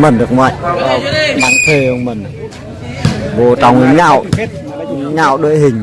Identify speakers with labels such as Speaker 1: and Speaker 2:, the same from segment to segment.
Speaker 1: mình được ngoại bắn thề ông mình. Vô trong nhạo nhạo đội hình.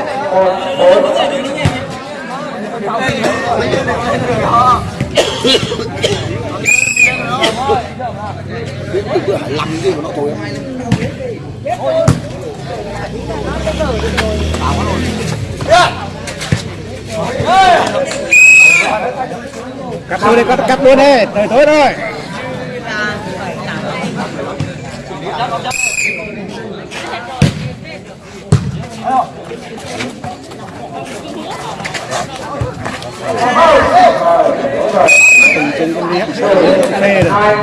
Speaker 2: hay cắt luôn đi cắt cắt luôn đi tới tối rồi. Từng chân con nét phê rồi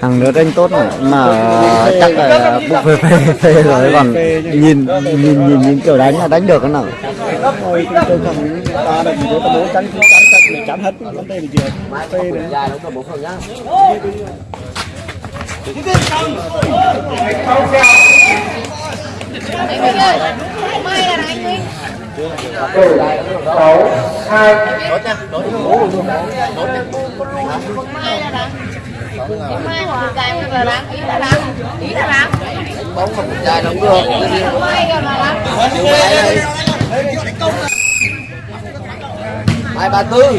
Speaker 1: thằng nữa đánh tốt mà, mà chắc là buộc phê phê phê rồi còn nhìn nhìn nhìn nhìn kiểu đánh là đánh được cái nào
Speaker 2: thôi tôi tôi ta là chỉ bố tránh tránh tránh để tránh hết vấn đề là gì phê nữa
Speaker 3: Anh Minh ơi, may là anh Minh
Speaker 4: sáu hai
Speaker 3: Mai là đáng. Mai hoặc cái là đáng,
Speaker 4: bóng mà dài lắm được
Speaker 3: Mai còn là đáng.
Speaker 4: hai ba tư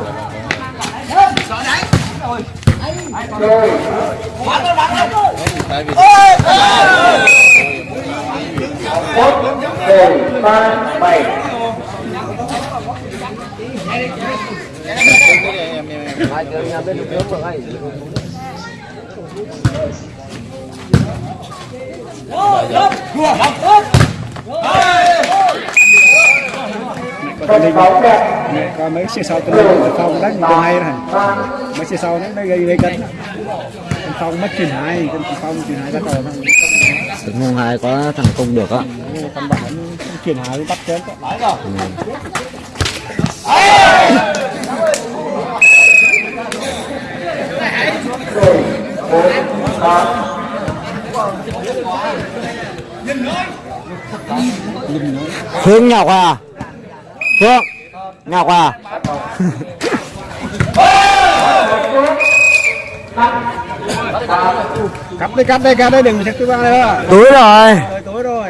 Speaker 4: chơi một một ba bảy hai tiếng nhà bên nước mà hay
Speaker 2: dẫn coi mấy xe sau tôi lên phong đánh còn hay này mấy xe sau nó gây gây cấn Con phong mất truyền hai con phong truyền hai ra thằng
Speaker 1: Đứng mùng hai có thằng không được á.
Speaker 2: Con bạn truyền hai bắt chết
Speaker 4: ba
Speaker 1: Phương Ngọc à Phương Ngọc à
Speaker 2: cắt đi cắt đi cắt đi đừng chắc thứ ba nữa
Speaker 1: túi rồi.
Speaker 2: Rồi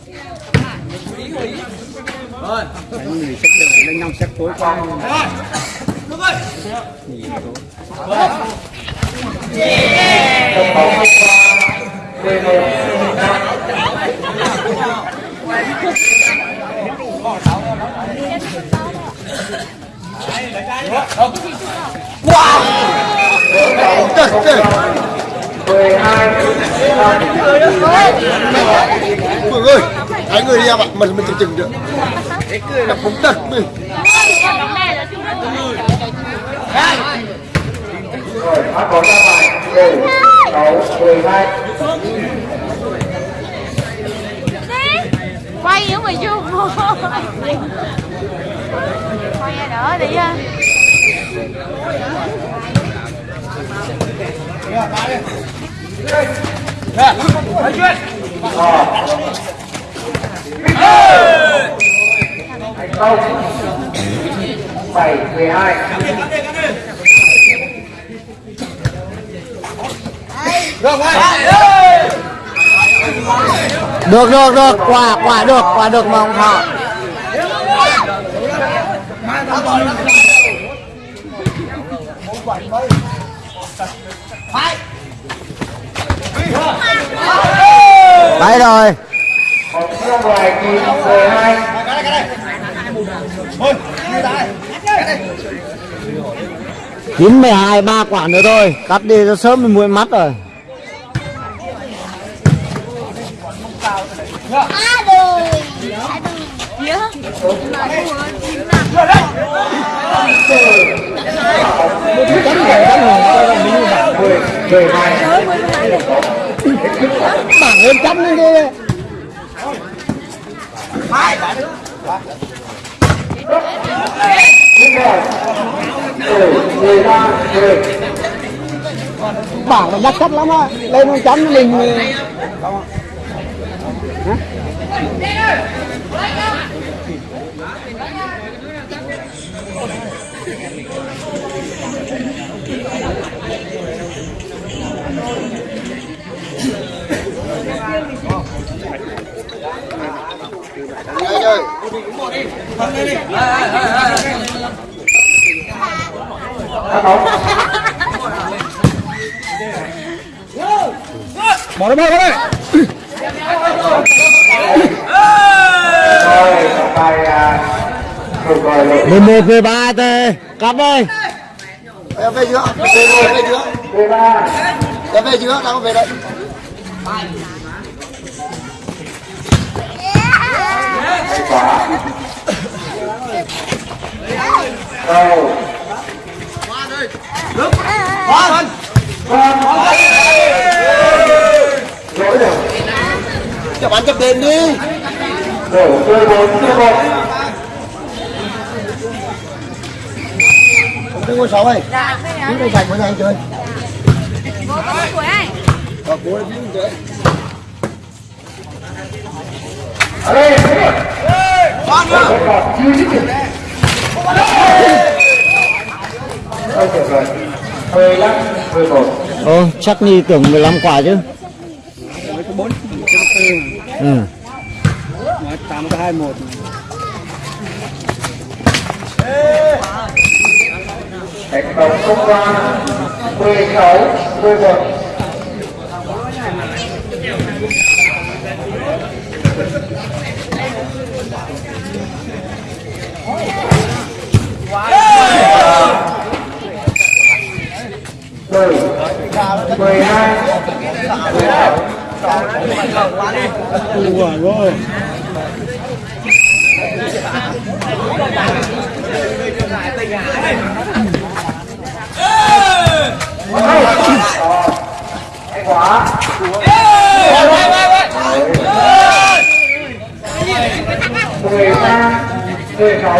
Speaker 2: đánh người sách được đánh năm sách tối qua
Speaker 4: Sân bóng hôm qua 11 năm mười hai năm
Speaker 5: Phương ơi, hai người đi em ạ, mình mình chừng chừng được. Đập bóng đật mình.
Speaker 4: rồi phát bóng ra ngoài mười sáu mười hai
Speaker 3: quay nữa mày chưa quay ra đỡ đi á
Speaker 4: thành công bảy mười hai
Speaker 1: được được được, quả quả được quả được mà ông thọ. Đấy rồi
Speaker 4: ra ngoài chín mười hai.
Speaker 1: Chín mười hai ba quả nữa thôi. Cắt đi cho sớm mình muội mắt rồi.
Speaker 3: À
Speaker 1: bảng hơn trăm lên kia
Speaker 4: tiếp theo mười mười ba mười
Speaker 1: bảng là đắt chất lắm á. Lên một trăm mình
Speaker 5: Anh ơi,
Speaker 4: bóng
Speaker 2: bỏ nó bỏ nó đây
Speaker 4: rồi
Speaker 1: mười một mười ba tê cắt đây
Speaker 5: về chưa? Về chưa về chưa?
Speaker 4: ba
Speaker 5: về chưa? Đang về đây.
Speaker 4: kết quả cầu lỗi rồi
Speaker 5: Cho bạn chấp đền đi.
Speaker 4: đổ chơi bốn chơi một
Speaker 5: Cái ngôi sáu này. Chúng đây sạch với anh chơi.
Speaker 3: bố có mấy anh ấy
Speaker 5: Ờ, bố là biết chơi.
Speaker 4: ở đây còn chưa dứt điểm Ôi tuyệt vời 15 11
Speaker 1: Ồ, chắc Nhi tưởng 15 quả chứ. Ừ.
Speaker 2: mà tám cái hai một
Speaker 4: thành qua 16 11 mười mười hai
Speaker 2: ủa rồi
Speaker 4: hay quá mười ba mười sáu.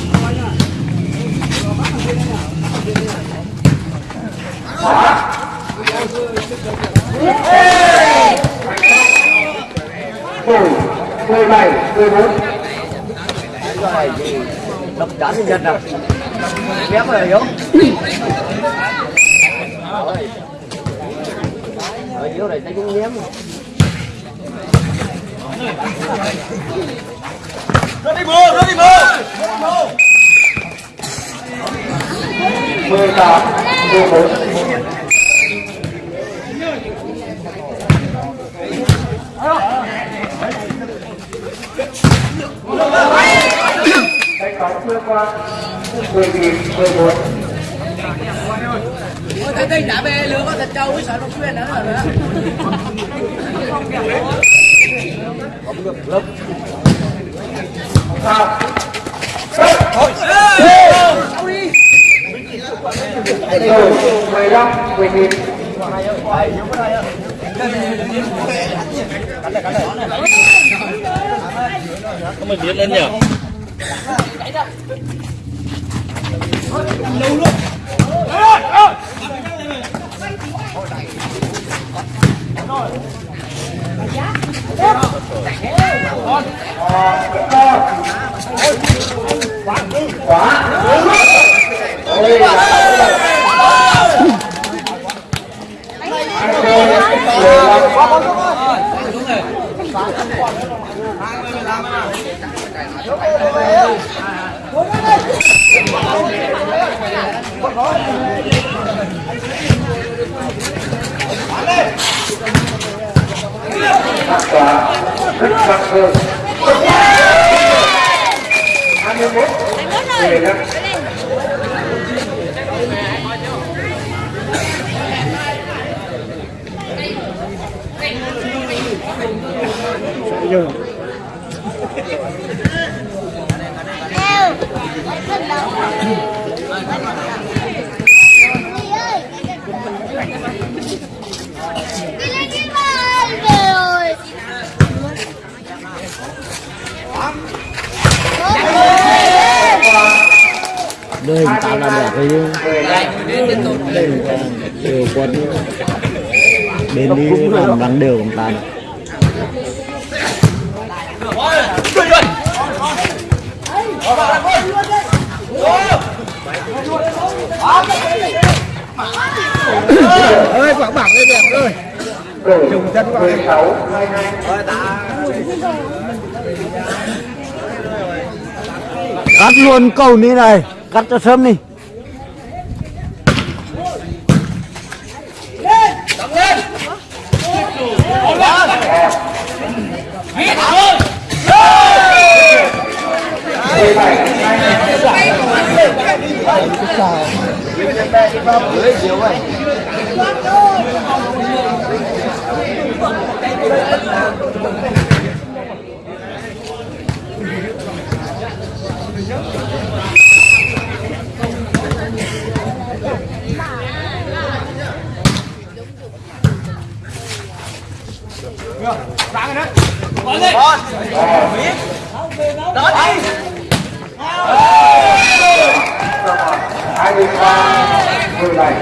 Speaker 4: mười bảy mười bốn
Speaker 1: đập chán nhân dân nào Béo rồi yếu Ở yếu này ta cũng ném rồi rất nhém
Speaker 4: mười tám, mười bốn Đánh bóng chưa qua 10 điểm 14
Speaker 6: Thấy tin đã bê lửa có thịt trâu với sợi bông xuyên nữa rồi đó.
Speaker 4: rồi 15 10 điểm và rất nặng hơn 21 15
Speaker 3: Quá. Quá. Quá. và rất sắc hơn 21 15
Speaker 1: chưa đây tao làm đẹp đấy đều quân bên đi làm bằng đều của ta
Speaker 2: ơi quảng bảng lên đẹp ơi
Speaker 4: rồi 16 22
Speaker 1: cắt luôn cầu ní này, cắt cho sớm đi.
Speaker 4: Hãy subscribe cho kênh Ghiền
Speaker 1: Mì Gõ Để không bỏ lỡ những video hấp dẫn bè đi vào dưới
Speaker 3: chiều ấy Sáng rồi đấy. Bỏ đi.
Speaker 1: Bỏ. Đó đi. Đó đi. 23 17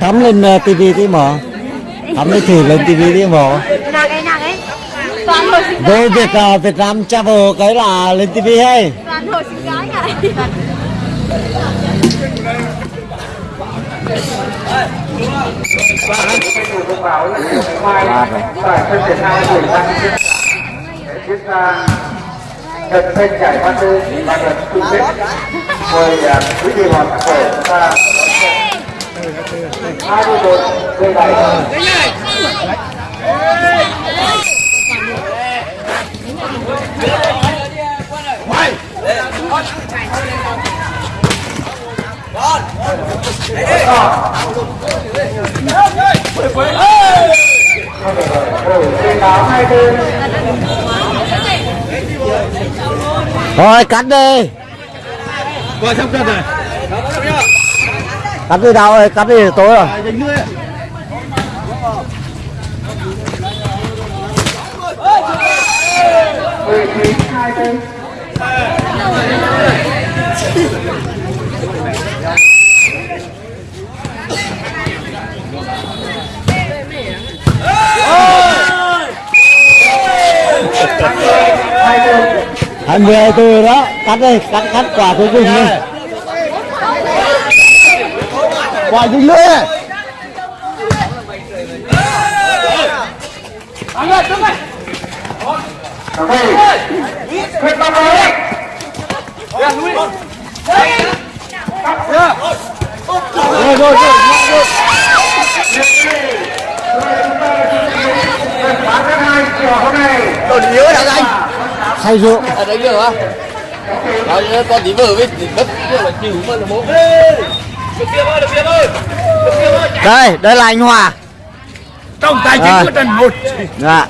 Speaker 1: thắm lên ờ, tivi tí
Speaker 3: mỏ. Thắm lên thử lên
Speaker 4: tivi tí mỏ. Vô Việt, ờ, Việt Nam travel cái là lên tivi hay trận tranh giải ba tư và trận chung kết mời à, quý vị và các chúng ta hai mươi một mười bảy
Speaker 1: Thôi cắt đi.
Speaker 2: Qua sắp cắt rồi.
Speaker 1: cắt đi đâu rồi cắt đi tối rồi hai mươi hai tư đó cắt đây cắt cắt quả cuối cùng đi quả dính lưỡi này
Speaker 4: Quyết tâm lên.
Speaker 1: rồi rồi rồi
Speaker 4: Bán thứ hai chiều hôm nay
Speaker 1: say rượu.
Speaker 6: Ở đấy được không rồi con tí vừa với đất kia là chịu mà là bố.
Speaker 1: Đây đây là anh hòa.
Speaker 2: Trong tài
Speaker 1: Rồi.
Speaker 2: chính của Trần một.
Speaker 1: dạ